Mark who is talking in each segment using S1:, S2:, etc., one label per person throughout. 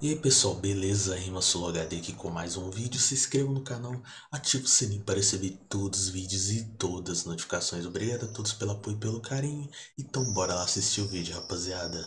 S1: E aí pessoal, beleza? Rima HD aqui com mais um vídeo. Se inscreva no canal, ative o sininho para receber todos os vídeos e todas as notificações. Obrigado a todos pelo apoio e pelo carinho. Então bora lá assistir o vídeo, rapaziada.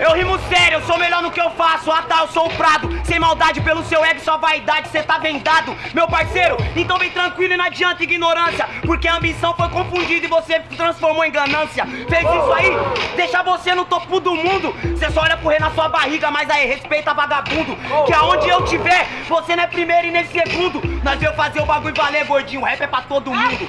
S2: Eu rimo sério, eu sou melhor no que eu faço. Ah tá, eu sou o Prado. Sem maldade pelo seu ego, sua vaidade Cê tá vendado, meu parceiro Então vem tranquilo e não adianta ignorância. Porque a ambição foi confundida e você transformou em ganância. Fez isso aí, deixa você no topo do mundo. Cê só olha rei na sua barriga Mas aí, respeita vagabundo. Que aonde eu tiver, você não é primeiro e nem segundo. Nós veio fazer o bagulho valer, gordinho. Rap é pra todo mundo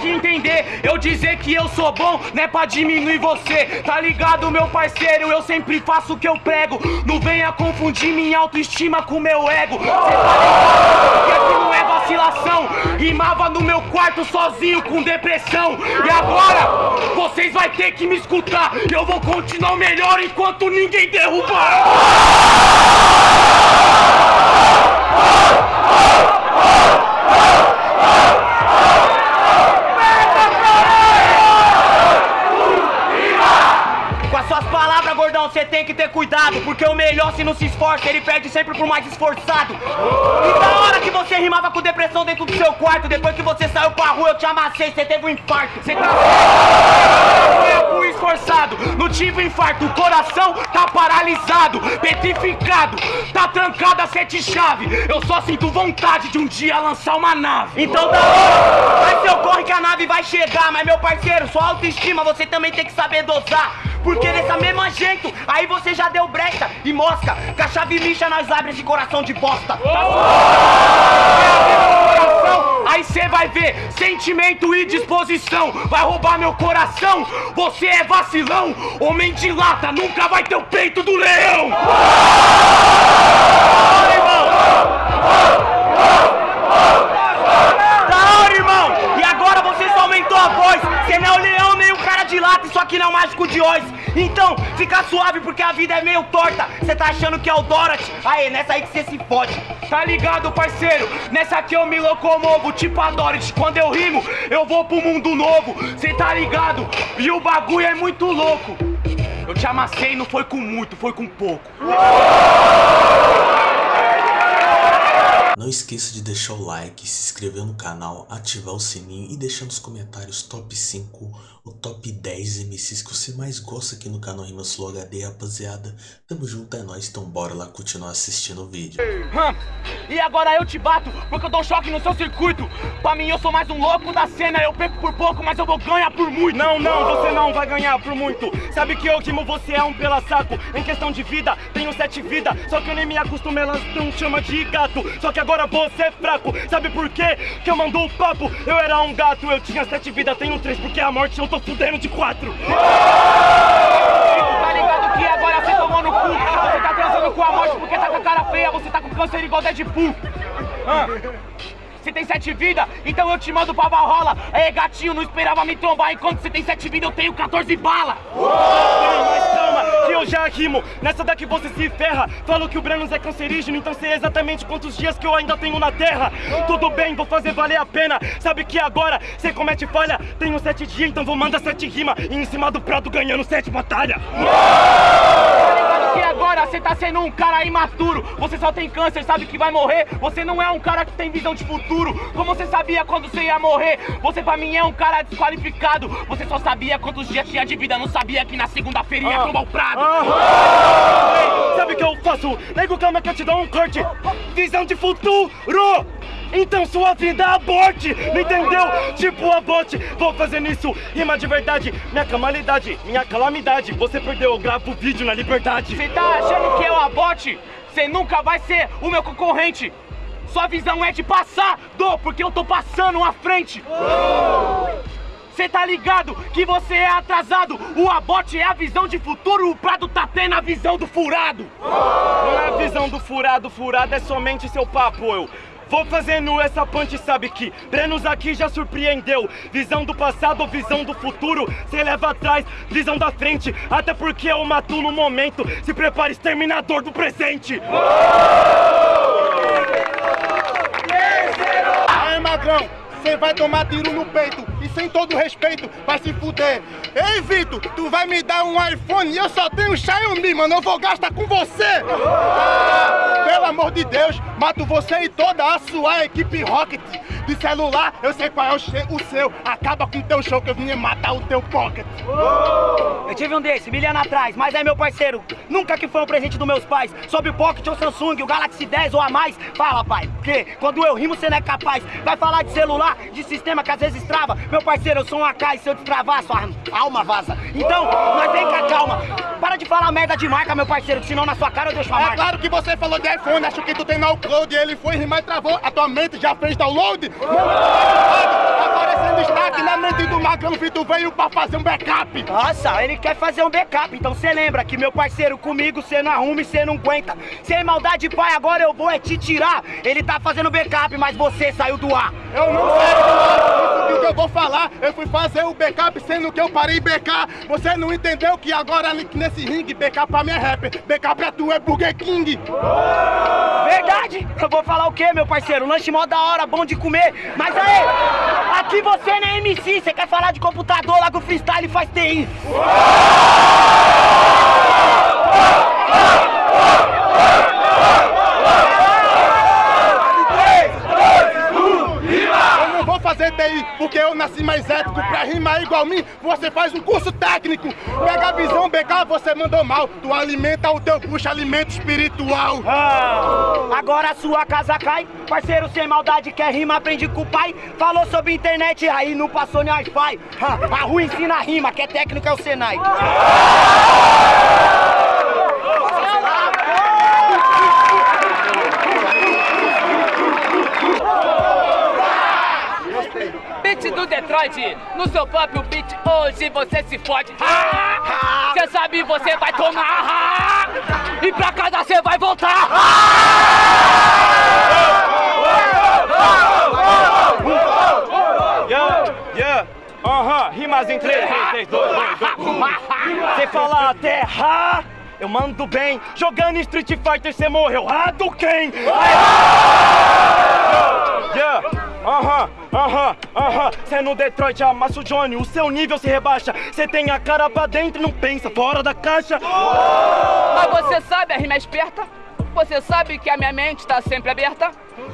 S2: Que entender Eu dizer que eu sou bom, não é pra diminuir você Tá ligado, meu parceiro? Eu sempre faço o que eu prego. Não venha confundir minha autoestima com meu ego. Cê tá ligado? Aqui não é vacilação. Rimava no meu quarto sozinho com depressão. E agora, vocês vai ter que me escutar. Eu vou continuar melhor enquanto ninguém derrubar. você tem que ter cuidado Porque o melhor se não se esforça, ele perde sempre pro mais esforçado. E da hora que você rimava com depressão dentro do seu quarto Depois que você saiu pra rua eu te amassei, você teve um infarto. Você tá fui esforçado, não tive infarto. O coração tá paralisado, petrificado Tá trancado a sete chave Eu só sinto vontade de um dia lançar uma nave. Então da hora, vai seu corre que a nave vai chegar Mas meu parceiro, sua autoestima você também tem que saber dosar porque dessa mesma jeito, aí você já deu brecha e mosca Que a chave lixa nós abre esse coração de bosta. Aí cê vai ver sentimento e disposição. Vai roubar meu coração, você é vacilão. Homem de lata, nunca vai ter o peito do leão. Da hora, irmão! E agora você só aumentou a voz Cê não é o leão nem o isso aqui não é mágico de Oz então, fica suave porque a vida é meio torta. Cê tá achando que é o Dorothy? Aê, nessa aí que cê se fode. Tá ligado, parceiro? Nessa aqui eu me locomovo Tipo a Dorothy, quando eu rimo Eu vou pro mundo novo. Cê tá ligado? E o bagulho é muito louco. Eu te amassei, não foi com muito, foi com pouco
S1: não esqueça de deixar o like, se inscrever no canal, ativar o sininho e deixar nos comentários top 5 o top 10 MCs que você mais gosta aqui no canal Rimas Flow HD, rapaziada. Tamo junto, é nóis, então bora lá continuar assistindo o vídeo.
S2: E agora eu te bato, porque eu dou choque no seu circuito. Pra mim eu sou mais um louco da cena, eu perco por pouco, mas eu vou ganhar por muito. Não, não, você não vai ganhar por muito. Sabe que eu rimo, você é um pela saco. Em questão de vida, tenho sete vidas, só que eu nem me acostumo, elas não chama de gato. Só que agora você é fraco, sabe por quê? Que eu mando o papo, eu era um gato, eu tinha sete vidas, tenho três, porque a morte eu tô fudendo de quatro. Tá ligado que agora você tomou no cu? Você tá transando com a morte porque tá com a cara feia, você tá com câncer igual Deadpool. Ah. Você tem sete vidas, então eu te mando pra Valhalla. Ei, gatinho, não esperava me trombar. Enquanto você tem sete vidas, eu tenho 14 balas. Eu já rimo. Nessa daqui você se ferra. Falo que o Brenos é cancerígeno, então sei exatamente quantos dias que eu ainda tenho na terra. Tudo bem, vou fazer valer a pena. Sabe que agora você comete falha. Tenho sete dias, então vou mandar sete rimas. E em cima do prato ganhando sete batalhas. E agora você tá sendo um cara imaturo. Você só tem câncer, sabe que vai morrer. Você não é um cara que tem visão de futuro. Como você sabia quando você ia morrer? Você pra mim é um cara desqualificado. Você só sabia quantos dias tinha de vida. Não sabia que na segunda-feira ia tomar o prado ah. Sabe o que eu faço? Nego, calma que eu te dou um corte. Visão de futuro então sua vida aborte, não entendeu? Tipo aborte, vou fazer nisso Rima de verdade, minha calamidade, minha calamidade. Você perdeu, eu gravo vídeo na liberdade. Você tá achando que eu aborte? Você nunca vai ser o meu concorrente. Sua visão é de passar, do, porque eu tô passando à frente. Você tá ligado que você é atrasado? O aborte é a visão de futuro O Prado tá tendo a visão do furado. Não é a visão do furado, furado é somente seu papo, eu Vou fazendo essa punch, sabe que Brenos aqui já surpreendeu. Visão do passado, visão do futuro Cê leva atrás, visão da frente. Até porque eu mato no momento. Se prepare, exterminador do presente. Aí, magrão
S3: você vai tomar tiro no peito. E sem todo respeito, vai se fuder. Ei, Vitor, tu vai me dar um iPhone e eu só tenho Xiaomi, mano. Eu vou gastar com você. Pelo amor de Deus, mato você e toda a sua equipe Rocket. De celular, eu sei qual é o, o seu. Acaba com o teu show que eu vim matar o teu pocket.
S4: Eu tive um desse, mil anos atrás, mas é meu parceiro. Nunca que foi um presente dos meus pais. Sobre o Pocket ou Samsung, o Galaxy 10 ou a mais. Fala, pai, porque quando eu rimo você não é capaz. Vai falar de celular, de sistema que às vezes trava. Meu parceiro, eu sou um AK e se eu destravar, sua alma vaza. Então, mas vem cá, calma. Para de falar merda de marca, meu parceiro, que senão na sua cara eu deixo a
S3: É
S4: marca.
S3: claro que você falou de iPhone, acho que tu tem no upload. Ele foi rimar e travou. A tua mente já fez download? Aparecendo destaque na mente do Magrão, tu veio pra fazer um backup.
S4: Nossa, ele quer fazer um backup, então cê lembra que meu parceiro comigo cê não arruma e cê não aguenta. Sem maldade, pai, agora eu vou é te tirar. Ele tá fazendo backup, mas você saiu do ar.
S3: Eu não sei isso que eu vou falar. Eu fui fazer o backup sendo que eu parei BK. Você não entendeu que agora nesse ringue, backup pra minha rapper. Backup é tu, é Burger King.
S4: Verdade? Eu vou falar o quê, meu parceiro? Lanche mó da hora, bom de comer. Mas aí, aqui você não é MC, você quer falar de computador, lá com freestyle faz TI
S3: não vou fazer TI porque eu nasci mais ético. Pra rimar igual mim, você faz um curso técnico. Pega a visão, BK, você mandou mal. Tu alimenta o teu puxa alimento espiritual.
S4: Ah, agora a sua casa cai. Parceiro sem maldade quer rima, aprende com o pai. Falou sobre internet, aí não passou nem Wi-Fi. Ah, a rua ensina a rima, que é técnico é o Senai.
S5: Beat Detroit, no seu próprio beat, hoje você se fode. Cê sabe, você vai tomar. E pra casa você vai voltar.
S4: Yeah, yeah, aham, rimas em 3, 3, 2, 2, 2. Você fala até ha, eu mando bem. Jogando Street Fighter você morreu, ah, do quem? Yeah, aham, aham, aham. Cê no Detroit amassa o Johnny, o seu nível se rebaixa. Cê tem a cara pra dentro e não pensa fora da caixa.
S5: Mas você sabe a rima é esperta? Você sabe que a minha mente tá sempre aberta?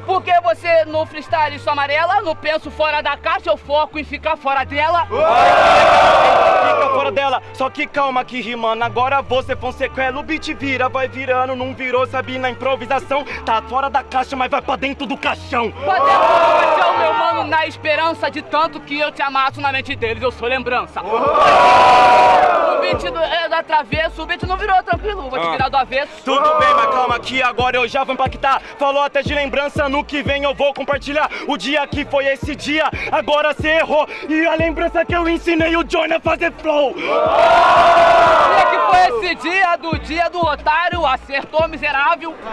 S5: Porque você no freestyle sou amarela, no penso fora da caixa, eu foco em ficar fora dela.
S4: Fica fora dela, só que calma que rimando. Agora você Fonseca, o beat vira, vai virando, não virou, sabe, na improvisação. Tá fora da caixa, mas vai pra dentro do caixão.
S5: Pra dentro do caixão, meu mano, na esperança de tanto que eu te amasso na mente deles, eu sou lembrança. O beat do, é, da travesso, o beat não virou tranquilo, vou te virar do avesso.
S4: Tudo bem, mas calma que agora eu já vou impactar. Falou até de lembrança, no que vem eu vou compartilhar. O dia que foi esse dia, agora cê errou. E a lembrança que eu ensinei o Johnny a fazer flow.
S5: dia que foi esse dia do dia do otário, acertou miserável.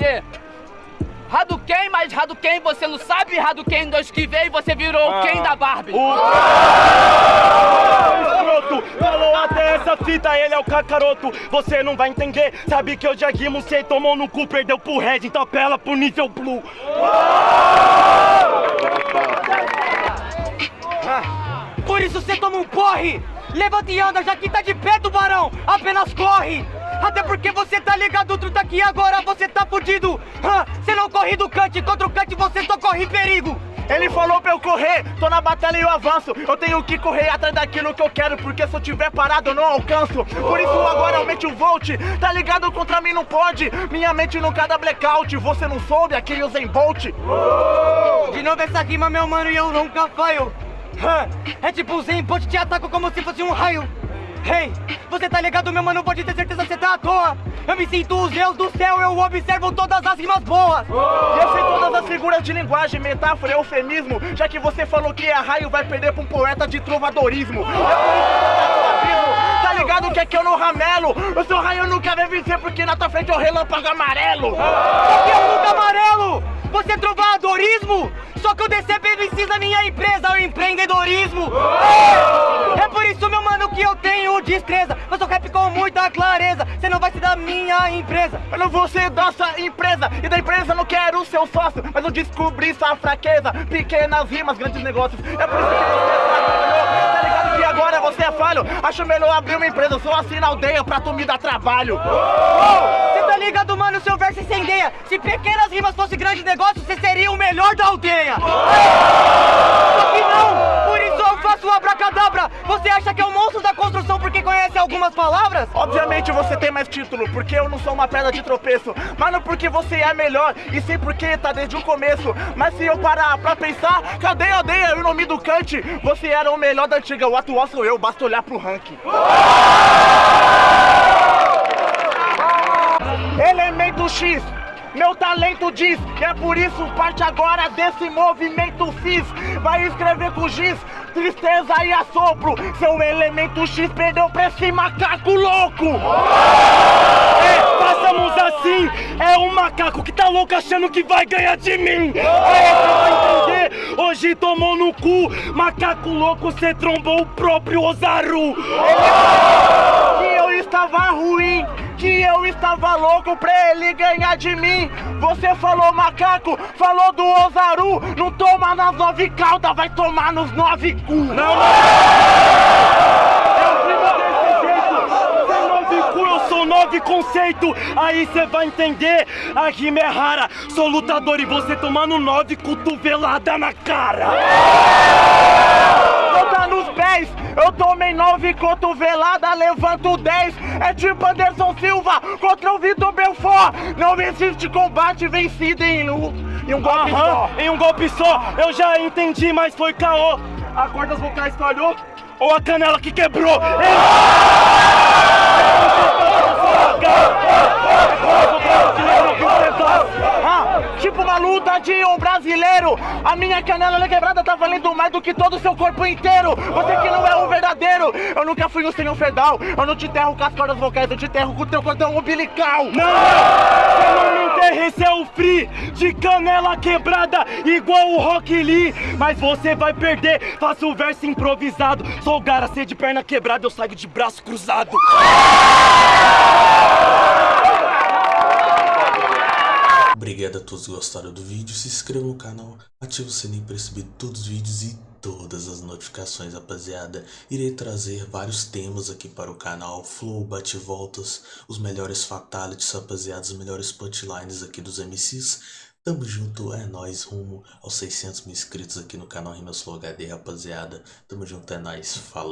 S5: yeah. Hadouken, mas Hadouken você não sabe, Hadouken 2 que veio você virou o Ken da Barbie.
S4: O escroto falou até essa fita, ele é o cacaroto. Você não vai entender, sabe que eu já rimo, cê tomou no cu, perdeu pro Red, então apela pro nível blue.
S6: Por isso você toma um porre! Levanta e anda, já que tá de pé, tubarão! Apenas corre! Até porque você tá ligado, tu tá aqui agora, você tá fudido! Você não corre do cante, contra o cante você só corre perigo!
S4: Ele falou pra eu correr, tô na batalha e eu avanço. Eu tenho que correr atrás daquilo que eu quero, porque se eu tiver parado eu não alcanço. Por isso agora aumente o volt, tá ligado? Contra mim não pode. Minha mente nunca dá blackout. Você não soube aquele Usain Bolt?
S6: De novo essa rima, meu mano, e eu nunca falho! É tipo o Zen Bolt te ataca como se fosse um raio! Hey, você tá ligado, meu mano? Pode ter certeza que você tá à toa! Eu me sinto os Deus do céu, eu observo todas as rimas boas!
S4: E eu sei todas as figuras de linguagem, metáfora, eufemismo. Já que você falou que é raio, vai perder pra um poeta de trovadorismo. É abismo. Tá ligado que é que eu não ramelo? O seu raio nunca vai vencer porque na tua frente é o relâmpago amarelo.
S6: Só que eu nunca amarelo! Você é trovadorismo? Só que eu DCP na minha empresa, o empreendedorismo! É por isso, meu mano, que eu tenho destreza. Eu sou rap com muita clareza. Você não vai ser da minha empresa.
S7: Eu não vou ser da sua empresa e da empresa eu não quero seu sócio, mas eu descobri sua fraqueza. Pequenas rimas, grandes negócios. É por isso que você trabalhou. Tá ligado que agora você é falho? Acho melhor abrir uma empresa, eu sou assim na aldeia pra tu me dar trabalho.
S6: Você tá ligado, mano? Seu verso incendeia. Se pequenas rimas fosse grande negócio, você seria o melhor da aldeia. Só que não, por isso eu faço abracadabra. Você acha que é o monstro da construção porque conhece algumas palavras?
S7: Obviamente você tem mais título, porque eu não sou uma pedra de tropeço. Mas não porque você é melhor, e sim porque tá desde o começo. Mas se eu parar pra pensar, cadê a aldeia e o nome do Kant? Você era o melhor da antiga, o atual sou eu, basta olhar pro ranking. X, meu talento diz, e é por isso parte agora desse movimento fiz. Vai escrever com giz, tristeza e assopro. Seu elemento X perdeu pra esse macaco louco.
S8: É, façamos assim, é um macaco que tá louco achando que vai ganhar de mim. Você vai entender, hoje tomou no cu, macaco louco, cê trombou o próprio Ozaru.
S7: que eu estava ruim, que eu estava louco pra ele ganhar de mim. Você falou macaco, falou do Ozaru, não toma nas nove caudas, vai tomar nos nove cu.
S8: Não, não. Eu vivo desse jeito. Sem nove cu, eu sou nove conceito. Aí cê vai entender, a rima é rara. Sou lutador e você tomando nove cotovelada na cara.
S7: Conta nos pés, eu tomei nove cotovelada, levanto dez. É tipo Anderson Silva contra o Vitor Belfort. Não existe combate vencido em um, em um golpe só.
S8: Aham, em um golpe só, eu já entendi, mas foi caô. A corda vocais falhou ou a canela que quebrou?
S7: Ah, tipo uma luta de um brasileiro. A minha canela quebrada tá valendo mais do que todo o seu corpo inteiro. Você que não é um verdadeiro. Eu nunca fui um senhor fedal. Eu não te enterro com as cordas vocais, eu te enterro com o teu cordão umbilical.
S8: Não! Você não me enterra, esse é o free de canela quebrada, igual o Rock Lee. Mas você vai perder, faço o verso improvisado. Sou o garacê de perna quebrada, eu saio de braço cruzado.
S1: Obrigado a todos que gostaram do vídeo, se inscreva no canal, ative o sininho para receber todos os vídeos e todas as notificações, rapaziada. Irei trazer vários temas aqui para o canal, flow, bate-voltas, os melhores fatalities, rapaziada, os melhores punchlines aqui dos MCs. Tamo junto, é nóis, rumo aos 600 mil inscritos aqui no canal Rimas Flow HD, rapaziada. Tamo junto, é nóis, falou.